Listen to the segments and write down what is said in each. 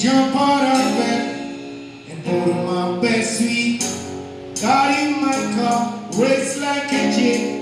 jump out of bed and put on my best suit. Got in my car, race like a jet.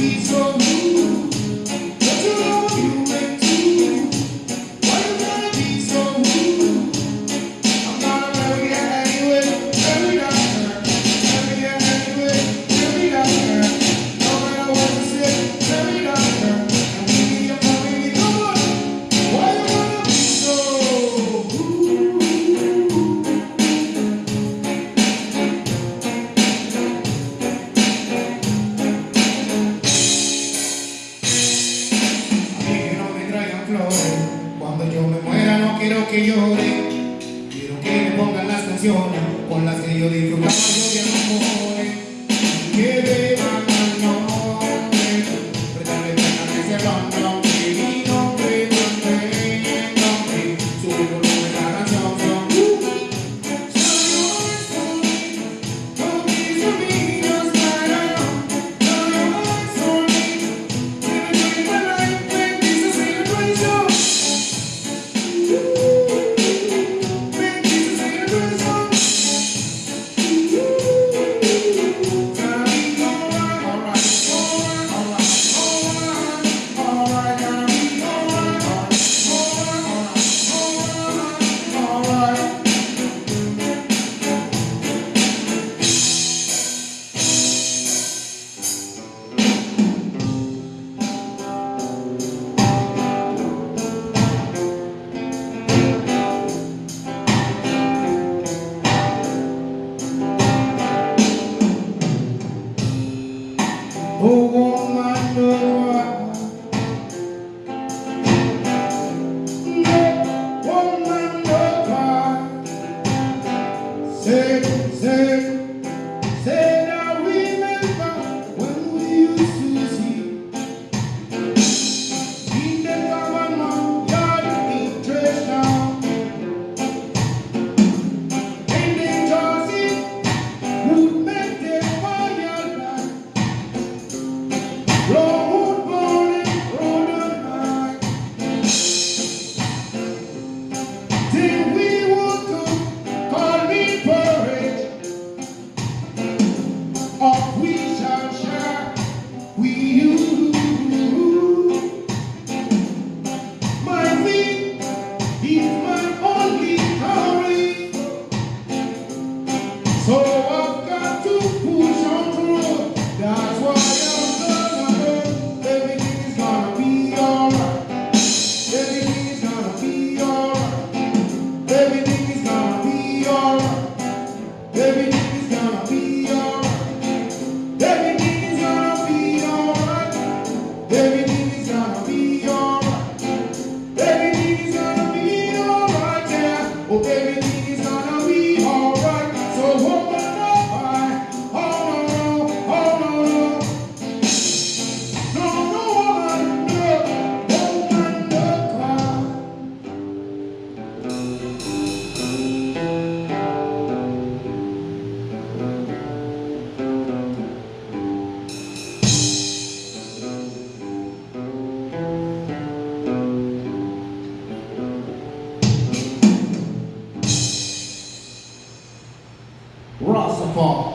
so que quiero que me pongan las canciones con las que yo disfrutaba yo de amores. Que beban al nombre, prestarle pena que se Oh woman, oh woman woman, Say, say. Senhor, Rossafall.